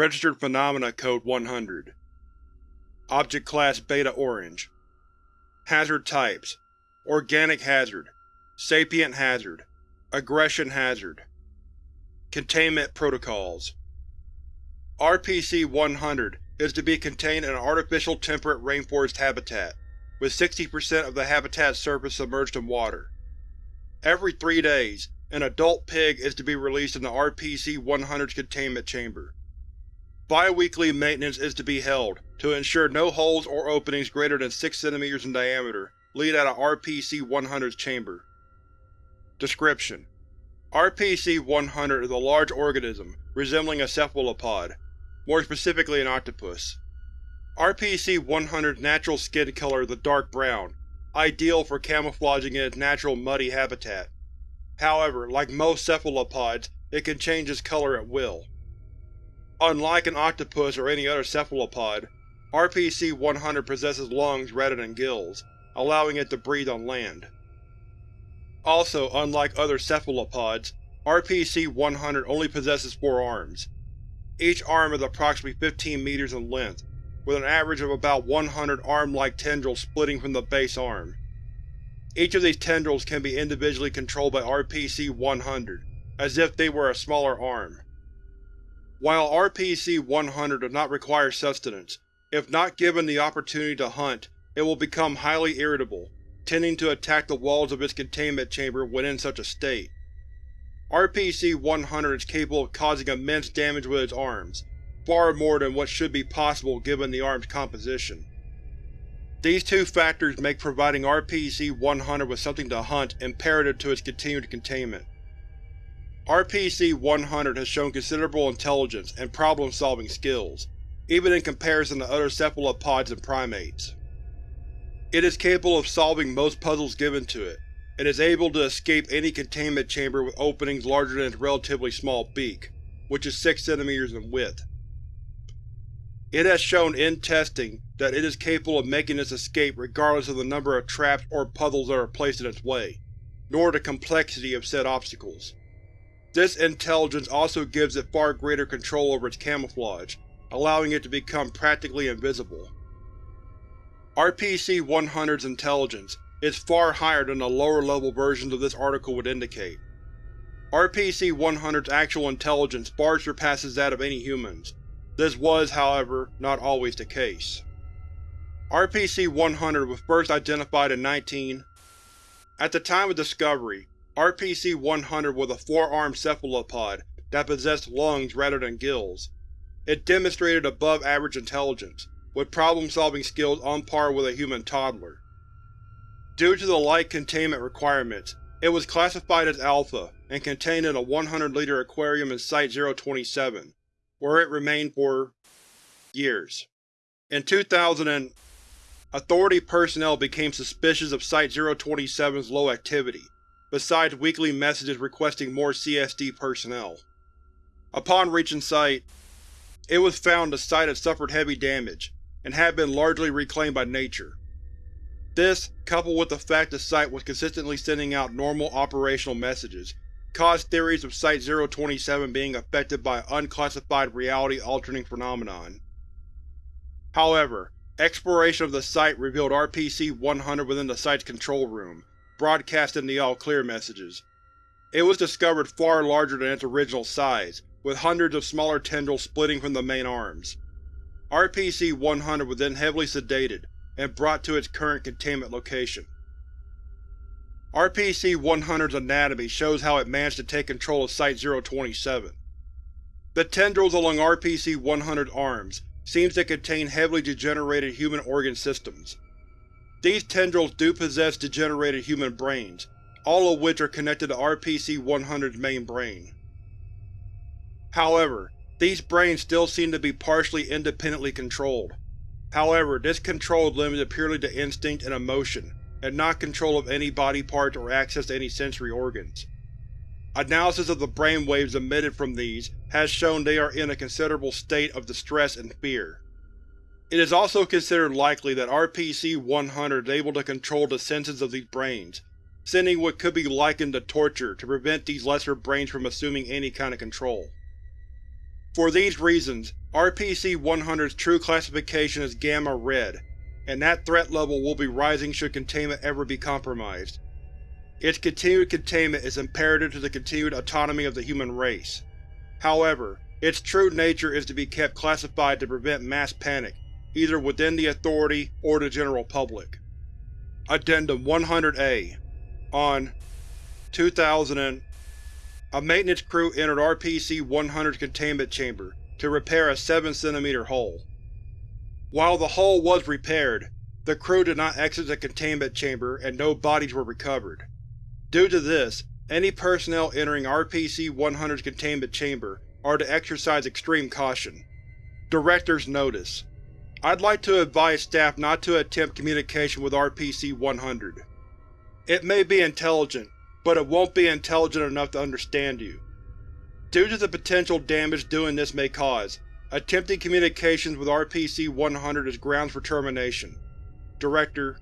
Registered Phenomena Code 100 Object Class Beta Orange. Hazard Types. Organic Hazard. Sapient Hazard. Aggression Hazard. Containment Protocols. RPC-100 is to be contained in an artificial temperate rainforest habitat, with 60% of the habitat's surface submerged in water. Every three days, an adult pig is to be released in the RPC-100's containment chamber. Bi-weekly maintenance is to be held, to ensure no holes or openings greater than 6 cm in diameter lead out of RPC-100's chamber. Description: RPC-100 is a large organism resembling a cephalopod, more specifically an octopus. RPC-100's natural skin color is a dark brown, ideal for camouflaging in its natural muddy habitat. However, like most cephalopods, it can change its color at will. Unlike an octopus or any other cephalopod, RPC-100 possesses lungs rather than gills, allowing it to breathe on land. Also, unlike other cephalopods, RPC-100 only possesses four arms. Each arm is approximately 15 meters in length, with an average of about 100 arm-like tendrils splitting from the base arm. Each of these tendrils can be individually controlled by RPC-100, as if they were a smaller arm. While RPC-100 does not require sustenance, if not given the opportunity to hunt, it will become highly irritable, tending to attack the walls of its containment chamber when in such a state. RPC-100 is capable of causing immense damage with its arms, far more than what should be possible given the arm's composition. These two factors make providing RPC-100 with something to hunt imperative to its continued containment. RPC-100 has shown considerable intelligence and problem-solving skills, even in comparison to other cephalopods and primates. It is capable of solving most puzzles given to it, and is able to escape any containment chamber with openings larger than its relatively small beak, which is 6 cm in width. It has shown in testing that it is capable of making its escape regardless of the number of traps or puzzles that are placed in its way, nor the complexity of said obstacles. This intelligence also gives it far greater control over its camouflage, allowing it to become practically invisible. RPC-100's intelligence is far higher than the lower-level versions of this article would indicate. RPC-100's actual intelligence far surpasses that of any humans. This was, however, not always the case. RPC-100 was first identified in 19… At the time of discovery, RPC-100 was a four-armed cephalopod that possessed lungs rather than gills. It demonstrated above-average intelligence, with problem-solving skills on par with a human toddler. Due to the light containment requirements, it was classified as Alpha and contained in a 100-liter aquarium in Site-027, where it remained for… years. In 2000 and… Authority personnel became suspicious of Site-027's low activity, besides weekly messages requesting more CSD personnel. Upon reaching Site, it was found the site had suffered heavy damage, and had been largely reclaimed by nature. This, coupled with the fact the site was consistently sending out normal operational messages, caused theories of Site-027 being affected by unclassified reality-altering phenomenon. However, exploration of the site revealed RPC-100 within the site's control room, broadcasting the all-clear messages. It was discovered far larger than its original size, with hundreds of smaller tendrils splitting from the main arms. RPC-100 was then heavily sedated, and brought to its current containment location. RPC-100's anatomy shows how it managed to take control of Site-027. The tendrils along RPC-100's arms seems to contain heavily degenerated human organ systems. These tendrils do possess degenerated human brains, all of which are connected to RPC-100's main brain. However, these brains still seem to be partially independently controlled. However, this control is limited purely to instinct and emotion, and not control of any body parts or access to any sensory organs. Analysis of the brain waves emitted from these has shown they are in a considerable state of distress and fear. It is also considered likely that RPC-100 is able to control the senses of these brains, sending what could be likened to torture to prevent these lesser brains from assuming any kind of control. For these reasons, RPC-100's true classification is Gamma Red, and that threat level will be rising should containment ever be compromised. Its continued containment is imperative to the continued autonomy of the human race. However, its true nature is to be kept classified to prevent mass panic, either within the Authority or the general public. Addendum 100-A On 2000 A maintenance crew entered RPC-100's containment chamber to repair a 7 cm hole. While the hole was repaired, the crew did not exit the containment chamber and no bodies were recovered. Due to this, any personnel entering RPC-100's containment chamber are to exercise extreme caution. Director's Notice I'd like to advise staff not to attempt communication with RPC-100. It may be intelligent, but it won't be intelligent enough to understand you. Due to the potential damage doing this may cause, attempting communications with RPC-100 is grounds for termination. Director